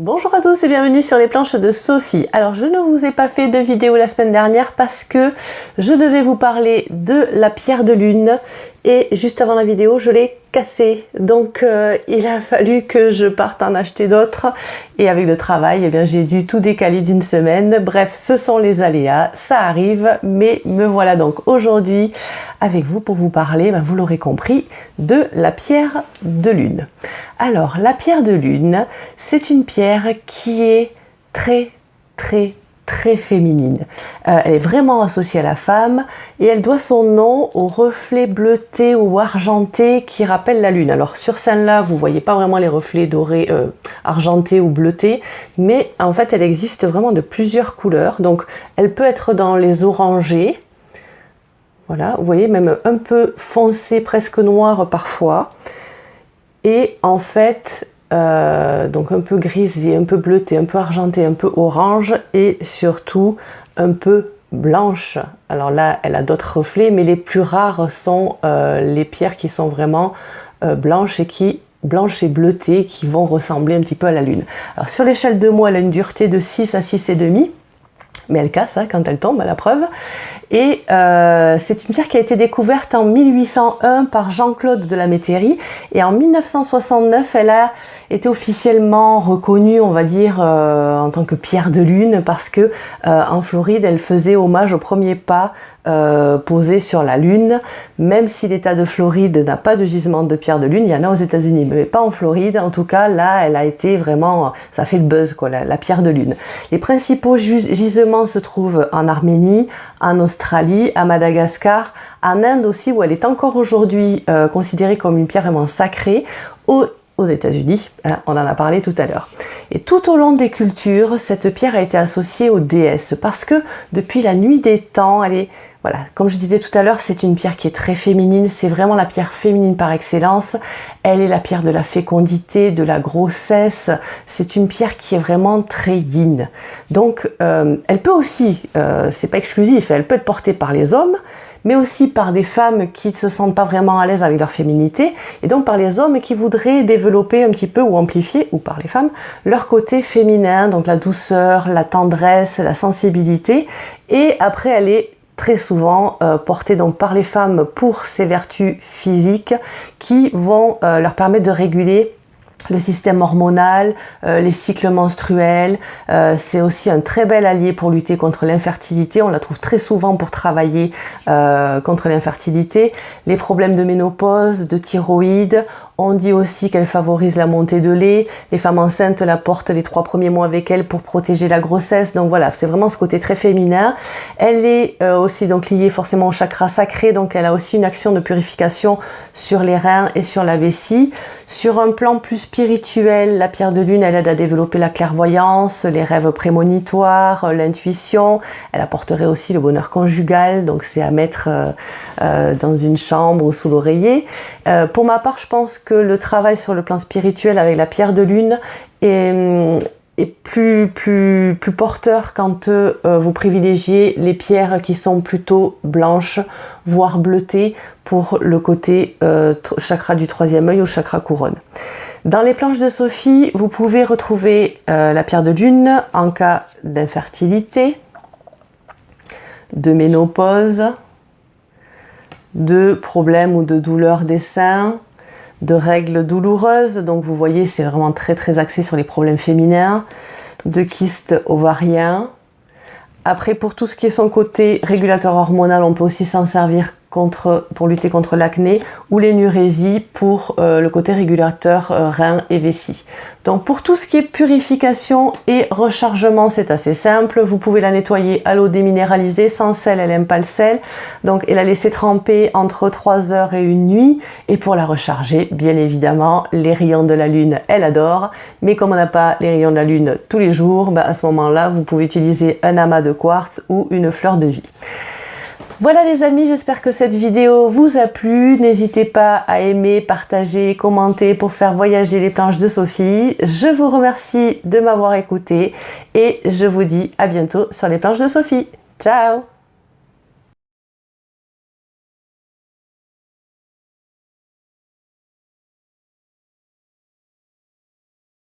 Bonjour à tous et bienvenue sur les planches de Sophie. Alors je ne vous ai pas fait de vidéo la semaine dernière parce que je devais vous parler de la pierre de lune et juste avant la vidéo je l'ai cassé. Donc euh, il a fallu que je parte en acheter d'autres. Et avec le travail eh bien j'ai dû tout décaler d'une semaine. Bref ce sont les aléas. Ça arrive mais me voilà donc aujourd'hui avec vous pour vous parler ben, vous l'aurez compris de la pierre de lune. Alors la pierre de lune c'est une pierre qui est très très très féminine. Euh, elle est vraiment associée à la femme et elle doit son nom au reflet bleuté ou argenté qui rappelle la lune. Alors sur celle-là, vous voyez pas vraiment les reflets dorés, euh, argentés ou bleutés, mais en fait elle existe vraiment de plusieurs couleurs. Donc elle peut être dans les orangés, voilà, vous voyez même un peu foncé, presque noir parfois. Et en fait, euh, donc un peu grisé, un peu bleuté, un peu argenté, un peu orange et surtout un peu blanche. Alors là, elle a d'autres reflets, mais les plus rares sont euh, les pierres qui sont vraiment euh, blanches et bleutées qui vont ressembler un petit peu à la lune. Alors sur l'échelle de mois, elle a une dureté de 6 à 6,5 demi mais elle casse hein, quand elle tombe, à la preuve. Et euh, c'est une pierre qui a été découverte en 1801 par Jean-Claude de la Métairie. Et en 1969, elle a été officiellement reconnue, on va dire, euh, en tant que pierre de lune, parce que euh, en Floride, elle faisait hommage au premier pas posé sur la Lune. Même si l'État de Floride n'a pas de gisement de pierre de lune, il y en a aux États-Unis, mais pas en Floride. En tout cas, là, elle a été vraiment, ça fait le buzz, quoi, la, la pierre de lune. Les principaux gisements se trouvent en Arménie, en Australie, Australie, à Madagascar, en Inde aussi, où elle est encore aujourd'hui euh, considérée comme une pierre vraiment sacrée, aux, États-Unis, hein, on en a parlé tout à l'heure. Et tout au long des cultures, cette pierre a été associée aux déesses, parce que depuis la nuit des temps, elle est voilà, comme je disais tout à l'heure, c'est une pierre qui est très féminine, c'est vraiment la pierre féminine par excellence. Elle est la pierre de la fécondité, de la grossesse. C'est une pierre qui est vraiment très yin. Donc, euh, elle peut aussi, euh, c'est pas exclusif, elle peut être portée par les hommes, mais aussi par des femmes qui ne se sentent pas vraiment à l'aise avec leur féminité, et donc par les hommes qui voudraient développer un petit peu ou amplifier, ou par les femmes, leur côté féminin, donc la douceur, la tendresse, la sensibilité, et après elle est très souvent euh, portée donc par les femmes pour ses vertus physiques qui vont euh, leur permettre de réguler le système hormonal, euh, les cycles menstruels. Euh, c'est aussi un très bel allié pour lutter contre l'infertilité. On la trouve très souvent pour travailler euh, contre l'infertilité. Les problèmes de ménopause, de thyroïde. On dit aussi qu'elle favorise la montée de lait. Les femmes enceintes la portent les trois premiers mois avec elle pour protéger la grossesse. Donc voilà, c'est vraiment ce côté très féminin. Elle est aussi donc liée forcément au chakra sacré. Donc elle a aussi une action de purification sur les reins et sur la vessie. Sur un plan plus spirituel, la pierre de lune, elle aide à développer la clairvoyance, les rêves prémonitoires, euh, l'intuition. Elle apporterait aussi le bonheur conjugal, donc c'est à mettre euh, euh, dans une chambre ou sous l'oreiller. pour ma part, je pense que le travail sur le plan spirituel avec la pierre de lune est, hum, plus, plus, plus porteur quand euh, vous privilégiez les pierres qui sont plutôt blanches, voire bleutées pour le côté euh, chakra du troisième œil ou chakra couronne. Dans les planches de Sophie, vous pouvez retrouver euh, la pierre de lune en cas d'infertilité, de ménopause, de problèmes ou de douleurs des seins, de règles douloureuses, donc vous voyez c'est vraiment très très axé sur les problèmes féminins, de kystes ovariens. Après pour tout ce qui est son côté régulateur hormonal, on peut aussi s'en servir pour lutter contre l'acné ou l'énurésie pour euh, le côté régulateur euh, rein et vessie. Donc pour tout ce qui est purification et rechargement, c'est assez simple. Vous pouvez la nettoyer à l'eau déminéralisée, sans sel, elle n'aime pas le sel. Donc et la laisser tremper entre 3 heures et une nuit. Et pour la recharger, bien évidemment, les rayons de la lune, elle adore. Mais comme on n'a pas les rayons de la lune tous les jours, bah, à ce moment-là, vous pouvez utiliser un amas de quartz ou une fleur de vie. Voilà les amis, j'espère que cette vidéo vous a plu. N'hésitez pas à aimer, partager, commenter pour faire voyager les planches de Sophie. Je vous remercie de m'avoir écouté et je vous dis à bientôt sur les planches de Sophie. Ciao